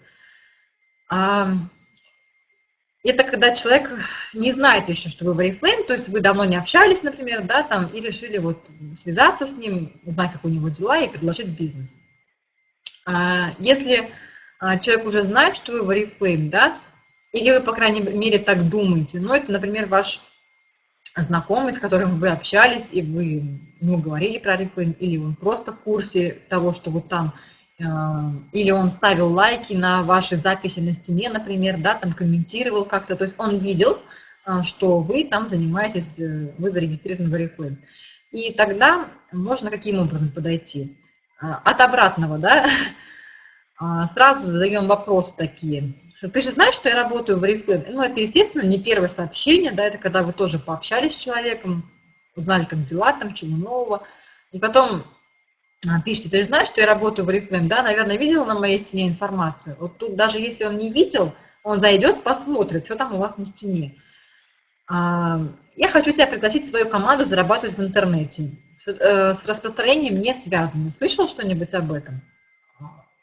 А, это когда человек не знает еще, что вы в Oriflame, то есть вы давно не общались, например, да, там, и решили вот связаться с ним, узнать, как у него дела, и предложить бизнес. А, если а, человек уже знает, что вы в Oriflame, да, или вы, по крайней мере, так думаете, ну, это, например, ваш знакомый, с которым вы общались, и вы ну, говорили про Oriflame, или он просто в курсе того, что вот там, э, или он ставил лайки на ваши записи на стене, например, да, там комментировал как-то, то есть он видел, э, что вы там занимаетесь, э, вы зарегистрированы в Oriflame. И тогда можно каким образом подойти? От обратного, да, сразу задаем вопросы такие ты же знаешь, что я работаю в Oriflame. Ну, это, естественно, не первое сообщение, да, это когда вы тоже пообщались с человеком, узнали, как дела там, чего нового. И потом а, пишите, ты же знаешь, что я работаю в Oriflame, да, наверное, видел на моей стене информацию. Вот тут даже если он не видел, он зайдет, посмотрит, что там у вас на стене. А, я хочу тебя пригласить в свою команду зарабатывать в интернете. с, э, с распространением не связаны. Слышал что-нибудь об этом?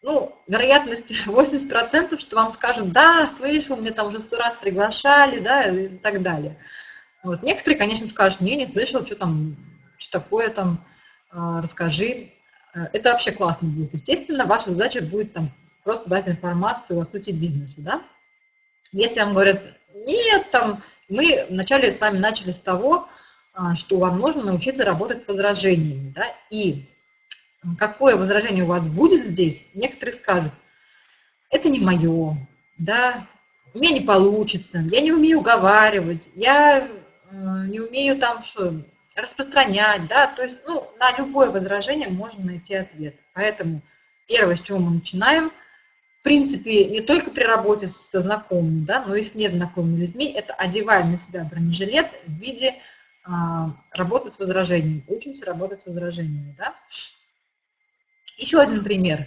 Ну, вероятность 80%, что вам скажут, да, слышал, мне там уже сто раз приглашали, да, и так далее. Вот. Некоторые, конечно, скажут, не, не слышал, что там, что такое там, э, расскажи. Э, это вообще классно будет. Естественно, ваша задача будет там просто дать информацию о сути бизнеса, да. Если вам говорят, нет, там, мы вначале с вами начали с того, а, что вам нужно научиться работать с возражениями, да, и какое возражение у вас будет здесь, некоторые скажут, это не мое, да, у меня не получится, я не умею уговаривать, я э, не умею там что, распространять, да, то есть, ну, на любое возражение можно найти ответ. Поэтому первое, с чего мы начинаем, в принципе, не только при работе со знакомыми, да, но и с незнакомыми людьми, это одеваем на себя бронежилет в виде а, работы с возражениями. Учимся работать с возражениями, да. Еще один пример.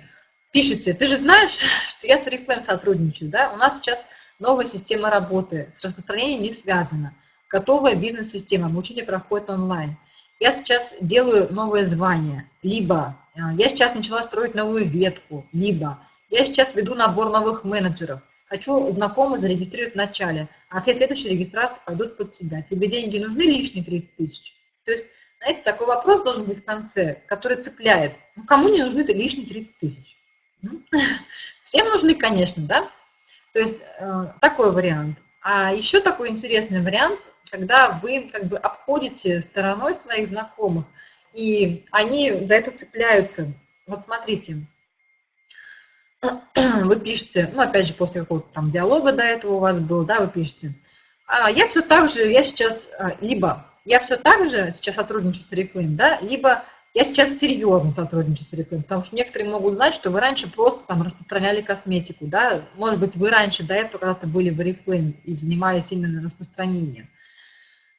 Пишите, ты же знаешь, что я с Oriflame сотрудничаю, да, у нас сейчас новая система работы, с распространением не связана готовая бизнес-система, обучение проходит онлайн. Я сейчас делаю новое звание, либо э, я сейчас начала строить новую ветку, либо я сейчас веду набор новых менеджеров, хочу знакомых зарегистрировать в начале, а все следующие регистрации пойдут под тебя. Тебе деньги нужны лишние 30 тысяч? То есть, знаете, такой вопрос должен быть в конце, который цепляет. Ну, кому не нужны лишние 30 тысяч? Всем нужны, конечно, да? То есть, э, такой вариант. А еще такой интересный вариант – когда вы как бы обходите стороной своих знакомых, и они за это цепляются. Вот смотрите, вы пишете, ну, опять же, после какого-то там диалога до этого у вас был, да, вы пишете, а я все так же, я сейчас, а, либо я все так же сейчас сотрудничаю с Reflame, да, либо я сейчас серьезно сотрудничаю с Reflame, потому что некоторые могут знать, что вы раньше просто там распространяли косметику, да, может быть, вы раньше до этого когда-то были в Reflame и занимались именно распространением.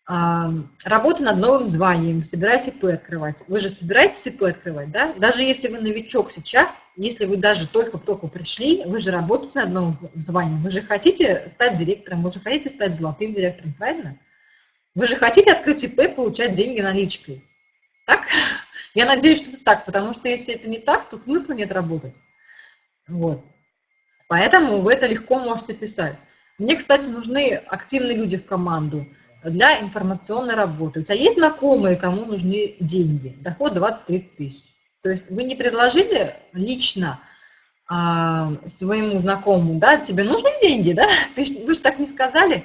Работа над новым званием, собираюсь ИП открывать. Вы же собираетесь ИП открывать, да? Даже если вы новичок сейчас, если вы даже только-только пришли, вы же работаете над новым званием, вы же хотите стать директором, вы же хотите стать золотым директором, правильно? Вы же хотите открыть ИП, получать деньги наличкой. Так? Я надеюсь, что это так, потому что если это не так, то смысла нет работать. Вот. Поэтому вы это легко можете писать. Мне, кстати, нужны активные люди в команду – для информационной работы. У тебя есть знакомые, кому нужны деньги, доход 20-30 тысяч. То есть вы не предложили лично а, своему знакомому, да, тебе нужны деньги, да, ты, вы же так не сказали.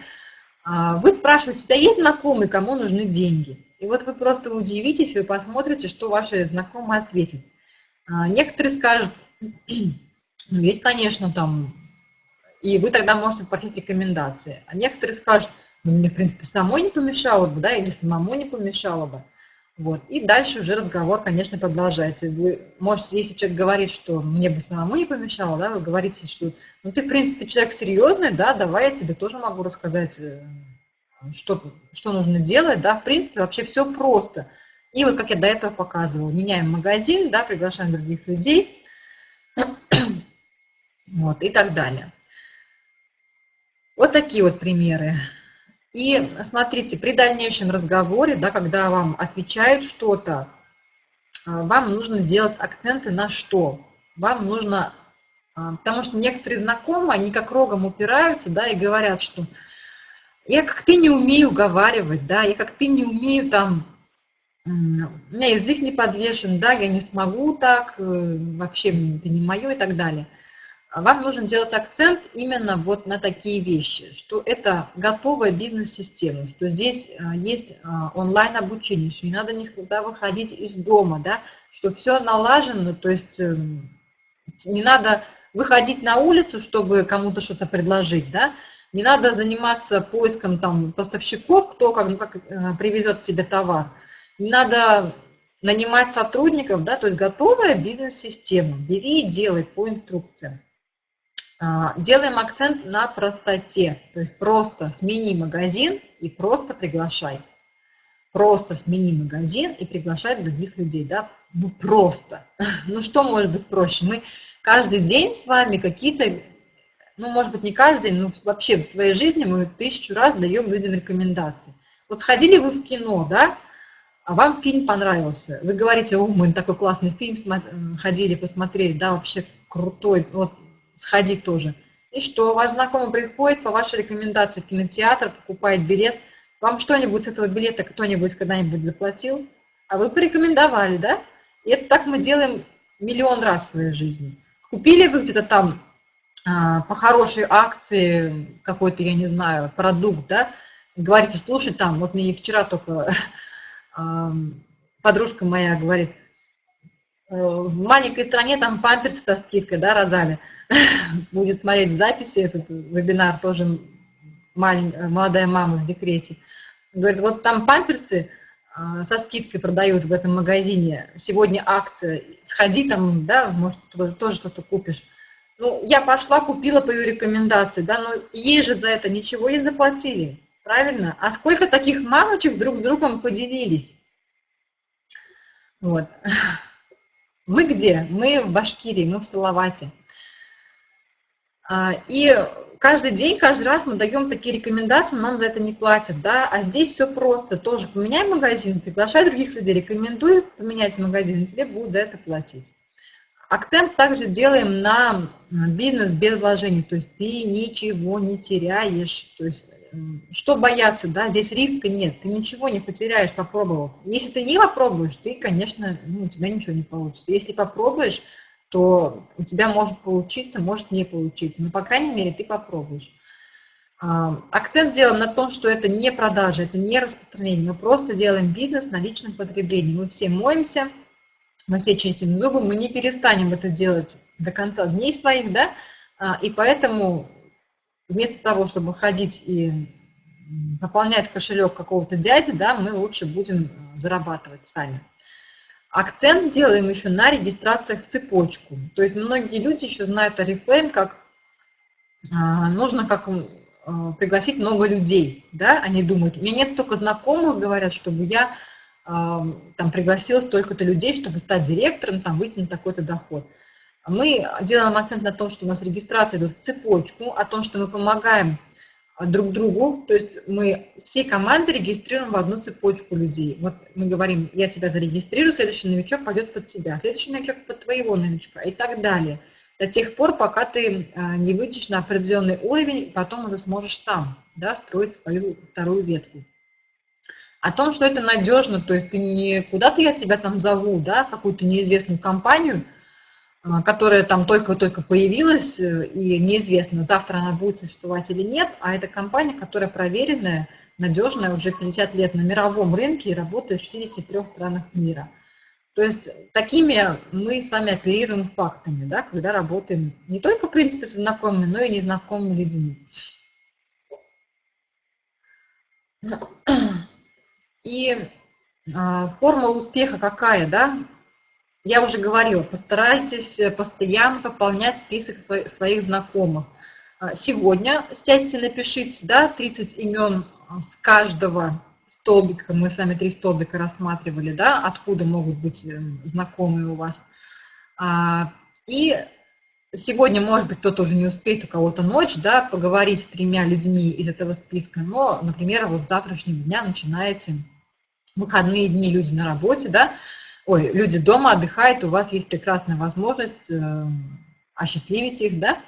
А, вы спрашиваете, у тебя есть знакомые, кому нужны деньги? И вот вы просто удивитесь, вы посмотрите, что ваши знакомые ответят. А, некоторые скажут, ну, есть, конечно, там, и вы тогда можете попросить рекомендации. А некоторые скажут, ну, мне, в принципе, самой не помешало бы, да, или самому не помешало бы. Вот. И дальше уже разговор, конечно, продолжается. Вы можете, если человек говорит, что мне бы самому не помешало, да, вы говорите, что ну ты, в принципе, человек серьезный, да, давай я тебе тоже могу рассказать, э, что, что нужно делать, да, в принципе, вообще все просто. И вот, как я до этого показывала, меняем магазин, да, приглашаем других людей, вот, и так далее. Вот такие вот примеры. И смотрите, при дальнейшем разговоре, да, когда вам отвечают что-то, а, вам нужно делать акценты на что. Вам нужно, а, потому что некоторые знакомые, они как рогом упираются, да, и говорят, что я как ты не умею уговаривать, да, я как ты не умею там, у меня язык не подвешен, да, я не смогу так, э, вообще это не мое и так далее. Вам нужно делать акцент именно вот на такие вещи, что это готовая бизнес-система, что здесь а, есть а, онлайн-обучение, что не надо никуда выходить из дома, да, что все налажено, то есть эм, не надо выходить на улицу, чтобы кому-то что-то предложить, да, не надо заниматься поиском там поставщиков, кто как, ну, как э, привезет тебе товар, не надо нанимать сотрудников, да, то есть готовая бизнес-система, бери и делай по инструкциям. А, делаем акцент на простоте, то есть просто смени магазин и просто приглашай. Просто смени магазин и приглашай других людей, да, ну просто. Ну что может быть проще? Мы каждый день с вами какие-то, ну может быть не каждый день, но вообще в своей жизни мы тысячу раз даем людям рекомендации. Вот сходили вы в кино, да, а вам фильм понравился. Вы говорите, о, мы такой классный фильм ходили, посмотрели, да, вообще крутой, вот сходи тоже. И что, ваш знакомый приходит по вашей рекомендации в кинотеатр, покупает билет, вам что-нибудь с этого билета кто-нибудь когда-нибудь заплатил? А вы порекомендовали, да? И это так мы делаем миллион раз в своей жизни. Купили вы где-то там а, по хорошей акции какой-то, я не знаю, продукт, да, говорите, слушай, там, вот мне вчера только а, подружка моя говорит, «Э, в маленькой стране там памперсы со скидкой, да, Розали, будет смотреть записи, этот вебинар тоже молодая мама в декрете. Говорит, вот там памперсы а, со скидкой продают в этом магазине, сегодня акция, сходи там, да, может, тоже что-то купишь. Ну, я пошла, купила по ее рекомендации, да, но ей же за это ничего не заплатили, правильно? А сколько таких мамочек друг с другом поделились? Вот. Мы где? Мы в Башкирии, мы в Салавате. А, и каждый день, каждый раз мы даем такие рекомендации, нам за это не платят, да, а здесь все просто, тоже поменяй магазин, приглашай других людей, рекомендуй поменять магазин, тебе будут за это платить. Акцент также делаем на бизнес без вложений, то есть ты ничего не теряешь, то есть что бояться, да, здесь риска нет, ты ничего не потеряешь, попробовав. Если ты не попробуешь, ты, конечно, ну, у тебя ничего не получится. Если попробуешь, то у тебя может получиться, может не получиться, но, по крайней мере, ты попробуешь. А, акцент делаем на том, что это не продажа, это не распространение, мы просто делаем бизнес на личном потреблении. Мы все моемся, мы все чистим зубы, мы не перестанем это делать до конца дней своих, да, а, и поэтому вместо того, чтобы ходить и наполнять кошелек какого-то дяди, да, мы лучше будем э, зарабатывать сами. Акцент делаем еще на регистрациях в цепочку. То есть многие люди еще знают Oriflame как а, нужно как а, пригласить много людей, да, они думают, у меня нет столько знакомых, говорят, чтобы я там пригласила столько-то людей, чтобы стать директором, там выйти на такой-то доход. Мы делаем акцент на том, что у нас регистрация идет в цепочку, о том, что мы помогаем друг другу, то есть мы всей командой регистрируем в одну цепочку людей. Вот мы говорим, я тебя зарегистрирую, следующий новичок пойдет под тебя, следующий новичок под твоего новичка и так далее. До тех пор, пока ты а, не выйдешь на определенный уровень, потом уже сможешь сам да, строить свою вторую ветку о том, что это надежно, то есть ты не куда-то я тебя там зову, да, какую-то неизвестную компанию, а, которая там только-только появилась, э, и неизвестно, завтра она будет существовать или нет, а это компания, которая проверенная, надежная уже 50 лет на мировом рынке и работает в 63 странах мира. То есть такими мы с вами оперируем фактами, да, когда работаем не только, в принципе, с знакомыми, но и незнакомыми людьми. И а, формула успеха какая, да? Я уже говорила, постарайтесь постоянно пополнять список своих знакомых. А, сегодня сядьте, напишите, да, 30 имен с каждого столбика, мы с вами три столбика рассматривали, да, откуда могут быть эм, знакомые у вас. А, и сегодня, может быть, кто-то уже не успеет, у кого-то ночь, да, поговорить с тремя людьми из этого списка, но, например, вот с завтрашнего дня начинаете выходные дни люди на работе, да, ой, люди дома отдыхают, у вас есть прекрасная возможность э, осчастливить их, да,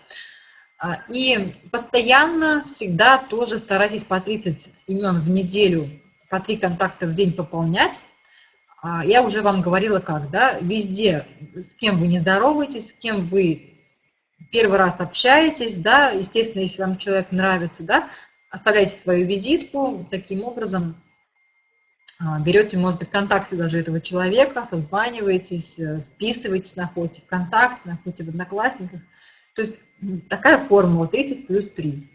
а, и постоянно, всегда тоже старайтесь по 30 имен в неделю, по 3 контакта в день пополнять. А, я уже вам говорила как, да, везде, с кем вы не здороваетесь, с кем вы первый раз общаетесь, да, естественно, если вам человек нравится, да, оставляйте свою визитку, таким образом берете, может быть, контакты даже этого человека, созваниваетесь, э, списываетесь, находите ВКонтакте, находите в Одноклассниках. То есть такая формула 30 плюс 3.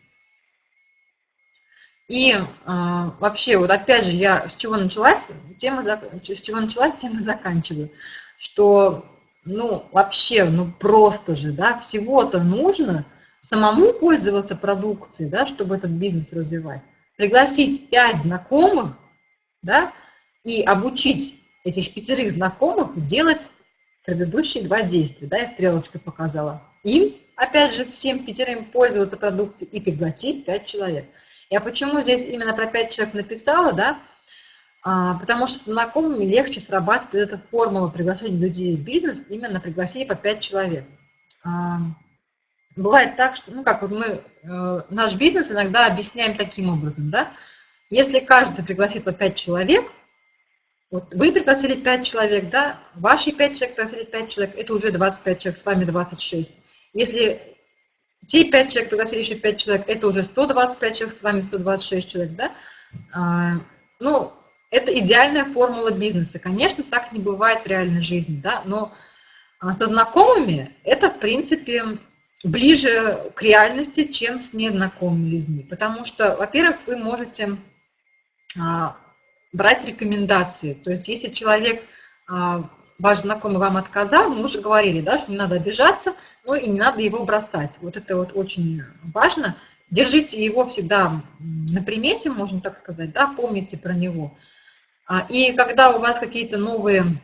И э, вообще, вот опять же, я с чего началась, тема, с чего началась, тема заканчиваю, что, ну, вообще, ну, просто же, да, всего-то нужно самому пользоваться продукцией, да, чтобы этот бизнес развивать. Пригласить 5 знакомых, да, и обучить этих пятерых знакомых делать предыдущие два действия, да, я стрелочкой показала. Им, опять же, всем пятерым пользоваться продукцией и пригласить пять человек. Я почему здесь именно про пять человек написала, да, А, потому что с знакомыми легче срабатывает эта формула приглашения людей в бизнес, именно пригласить по 5 человек. А, бывает так, что, ну как вот мы, э, наш бизнес иногда объясняем таким образом, да, если каждый пригласит по 5 человек, вот вы пригласили 5 человек, да, ваши 5 человек пригласили 5 человек, это уже 25 человек, с вами 26. Если те 5 человек пригласили еще 5 человек, это уже 125 человек, с вами 126 человек, да. А, ну, это идеальная формула бизнеса. Конечно, так не бывает в реальной жизни, да, но а, со знакомыми это, в принципе, ближе к реальности, чем с незнакомыми людьми. Потому что, во-первых, вы можете брать рекомендации. То есть если человек, а, ваш знакомый вам отказал, мы уже говорили, да, что не надо обижаться, но и не надо его бросать. Вот это вот очень важно. Держите его всегда на примете, можно так сказать, да, помните про него. А, и когда у вас какие-то новые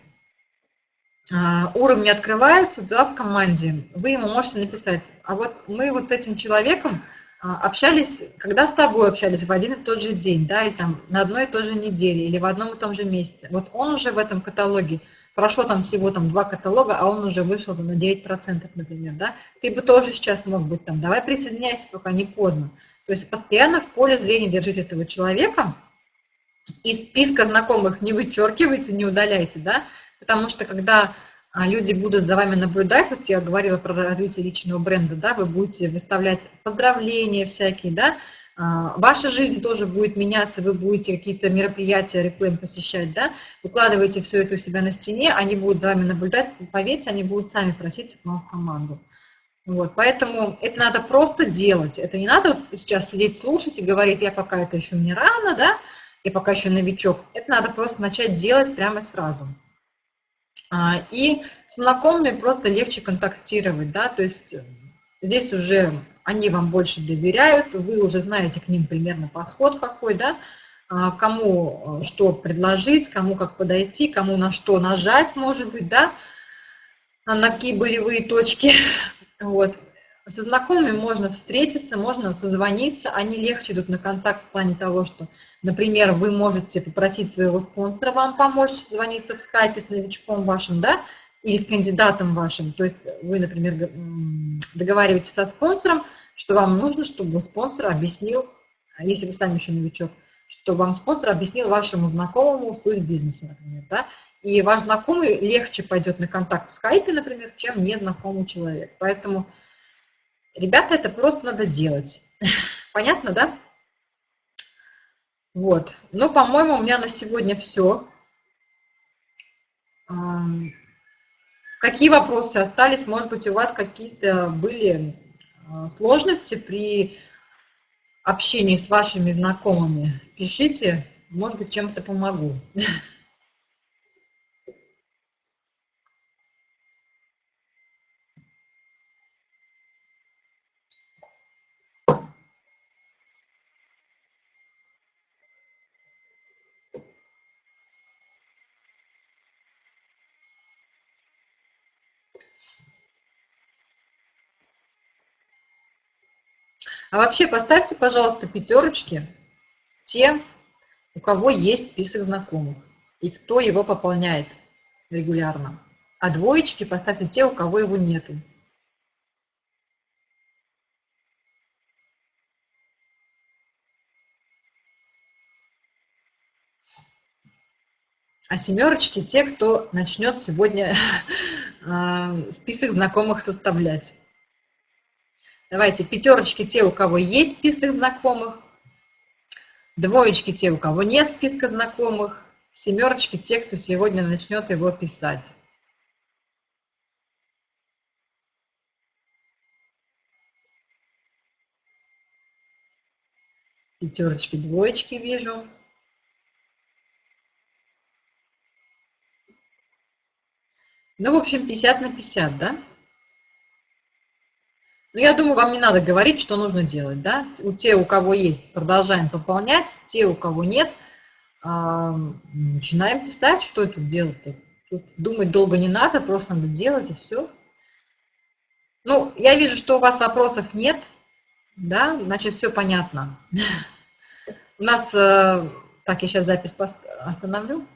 а, уровни открываются да, в команде, вы ему можете написать, а вот мы вот с этим человеком а, общались, когда с тобой общались в один и тот же день, да, или там на одной и той же неделе, или в одном и том же месяце, вот он уже в этом каталоге, прошло там всего там два каталога, а он уже вышел на 9%, например, да, ты бы тоже сейчас мог быть там, давай присоединяйся, пока не поздно. То есть постоянно в поле зрения держите этого человека, из списка знакомых не вычеркивайте, не удаляйте, да, потому что когда а, люди будут за вами наблюдать, вот я говорила про развитие личного бренда, да, вы будете выставлять поздравления всякие, да, а, ваша жизнь тоже будет меняться, вы будете какие-то мероприятия, рекламы посещать, да, выкладываете все это у себя на стене, они будут за вами наблюдать, поверьте, они будут сами проситься к вам в команду. Вот, поэтому это надо просто делать, это не надо сейчас сидеть слушать и говорить, я пока это еще не рано, да, я пока еще новичок. Это надо просто начать делать прямо сразу. А, и с знакомыми просто легче контактировать, да, то есть здесь уже они вам больше доверяют, вы уже знаете к ним примерно подход какой, да, а, кому э, что предложить, кому как подойти, кому на что нажать, может быть, да, на какие болевые точки, вот. Со знакомыми можно встретиться, можно созвониться, они легче идут на контакт в плане того, что, например, вы можете попросить своего спонсора вам помочь созвониться в скайпе с новичком вашим, да, или с кандидатом вашим. То есть вы, например, договариваетесь со спонсором, что вам нужно, чтобы спонсор объяснил, а если вы сами еще новичок, что вам спонсор объяснил вашему знакомому суть бизнеса, например, да, и ваш знакомый легче пойдет на контакт в скайпе, например, чем незнакомый человек. Поэтому Ребята, это просто надо делать. Понятно, да? Вот. Ну, по-моему, у меня на сегодня все. Какие вопросы остались? Может быть, у вас какие-то были а, сложности при общении с вашими знакомыми? Пишите, может быть, чем-то помогу. А вообще поставьте, пожалуйста, пятерочки те, у кого есть список знакомых и кто его пополняет регулярно. А двоечки поставьте те, у кого его нету. А семерочки те, кто начнет сегодня а, список знакомых составлять. Давайте пятерочки те, у кого есть список знакомых, двоечки те, у кого нет списка знакомых, семерочки те, кто сегодня начнет его писать. Пятерочки, двоечки вижу. Ну, в общем, 50 на 50, да? Ну, я думаю, вам не надо говорить, что нужно делать, да? У те, у кого есть, продолжаем пополнять, те, у кого нет, начинаем писать, что тут делать-то. Тут думать долго не надо, просто надо делать, и все. Ну, я вижу, что у вас вопросов нет, да, значит, все понятно. У нас э, Так, я сейчас запись остановлю.